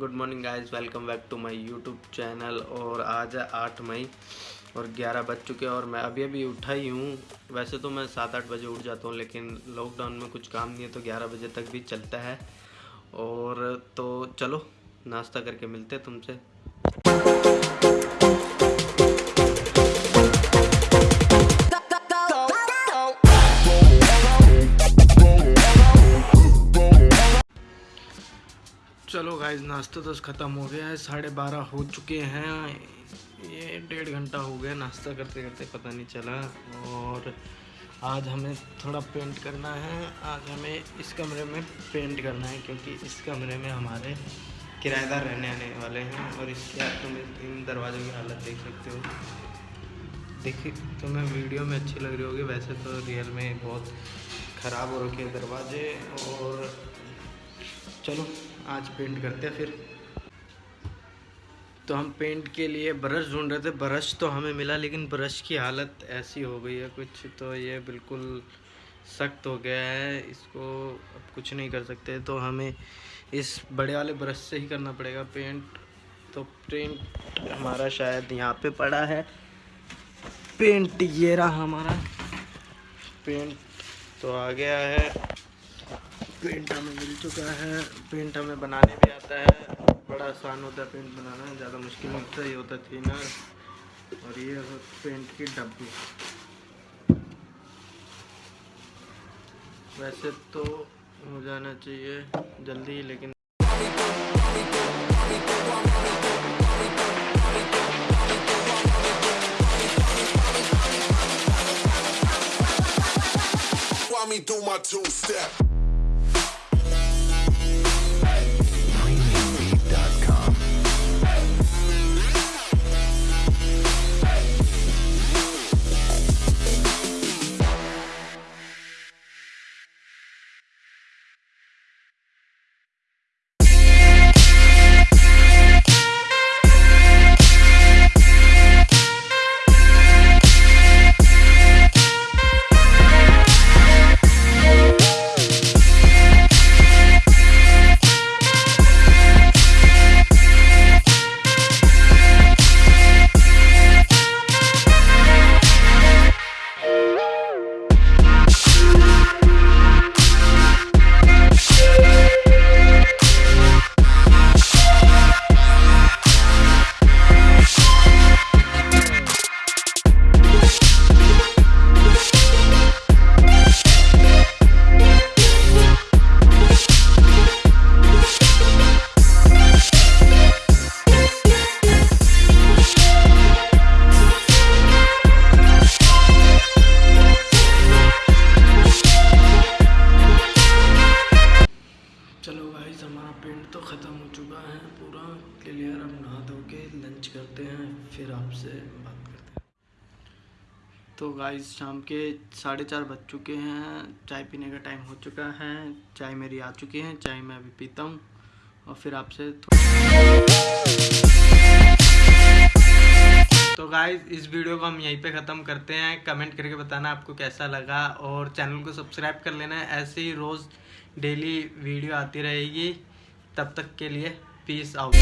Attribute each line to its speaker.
Speaker 1: Good morning guys welcome back to my YouTube channel और आज है आठ मई और ग्यारह बज चुके हैं और मैं अभी अभी उठा ही हूँ। वैसे तो मैं सात आठ बजे उठ जाता हूँ, लेकिन लॉकडाउन में कुछ काम नहीं है तो ग्यारह बजे तक भी चलता है। और तो चलो, नाश्ता करके मिलते हैं तुमसे। गाइज़ नाश्ता तो ख़त्म हो गया है, साढ़े बारह हो चुके हैं। ये डेढ़ घंटा हो गया नाश्ता करते करते, पता नहीं चला। और आज हमें थोड़ा पेंट करना है। आज हमें इस कमरे में पेंट करना है, क्योंकि इस कमरे में हमारे किराएदार रहने आने वाले हैं। और इसके आप तुम इन दरवाज़ों की हालत देख सकते हो। देखिए, तुम्हें वीडियो में अच्छी लग रही होगी। वैसे तो रियल में बहुत ख़राब हो रखे दरवाजे। और चलो आज पेंट करते हैं फिर। तो हम पेंट के लिए ब्रश ढूंढ रहे थे। ब्रश तो हमें मिला, लेकिन ब्रश की हालत ऐसी हो गई है। कुछ तो ये बिल्कुल सख्त हो गया है। इसको अब कुछ नहीं कर सकते। तो हमें इस बड़े वाले ब्रश से ही करना पड़ेगा पेंट तो पेंट हमारा शायद यहाँ पे पड़ा है। पेंट ये रहा हमारा। पेंट तो आ गया है। पेंट हमें मिल चुका है। पेंट हमें बनाने भी आता है। बड़ा आसान होता है पेंट बनाना, ज़्यादा मुश्किल नहीं होता, ये होता है और ये पेंट की डब्बी। वैसे तो हो जाना चाहिए जल्दी, लेकिन
Speaker 2: me do my two step.
Speaker 1: Guys हमारा पेंट तो ख़त्म हो चुका है। पूरा क्लियर अब नहा धो के लंच करते हैं, फिर आपसे बात करते हैं। तो गाइस शाम के साढ़े चार बज चुके हैं। चाय पीने का टाइम हो चुका है। चाय मेरी आ चुकी है। चाय मैं अभी पीता हूँ। और फिर आपसे तो गाइस इस वीडियो को हम यहीं पे ख़त्म करते हैं। कमेंट करके बताना आपको कैसा लगा। और चैनल को सब्सक्राइब कर लेना। ऐसे ही रोज़ डेली वीडियो आती रहेगी। तब तक के लिए पीस आउट